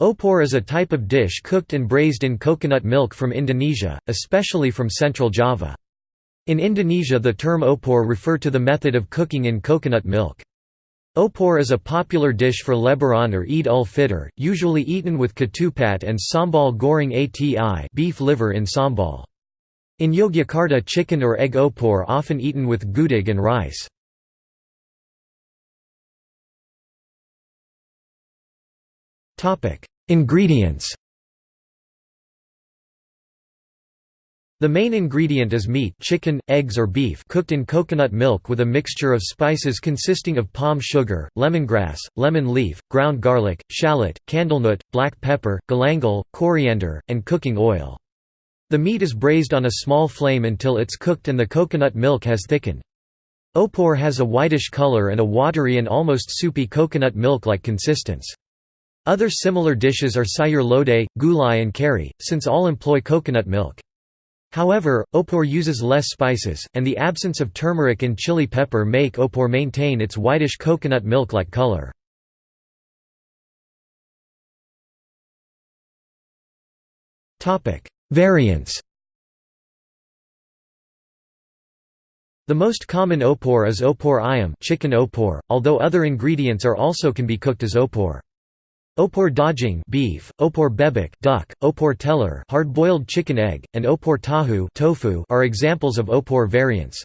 Opor is a type of dish cooked and braised in coconut milk from Indonesia, especially from central Java. In Indonesia the term opor refer to the method of cooking in coconut milk. Opor is a popular dish for Lebaran or Eid ul-Fitr, usually eaten with ketupat and sambal goreng ati beef liver in sambal. In Yogyakarta chicken or egg opor often eaten with gudeg and rice. Ingredients The main ingredient is meat chicken, eggs or beef cooked in coconut milk with a mixture of spices consisting of palm sugar, lemongrass, lemon leaf, ground garlic, shallot, candlenut, black pepper, galangal, coriander, and cooking oil. The meat is braised on a small flame until it's cooked and the coconut milk has thickened. Opor has a whitish color and a watery and almost soupy coconut milk-like consistence. Other similar dishes are sayur lodeh, gulai and kari, since all employ coconut milk. However, opor uses less spices, and the absence of turmeric and chili pepper make opor maintain its whitish coconut milk-like color. Variants The most common opor is opor ayam chicken opor, although other ingredients are also can be cooked as opor. Opor daging beef, opor bebek duck, opor telur hard-boiled chicken egg, and opor tahu tofu are examples of opor variants.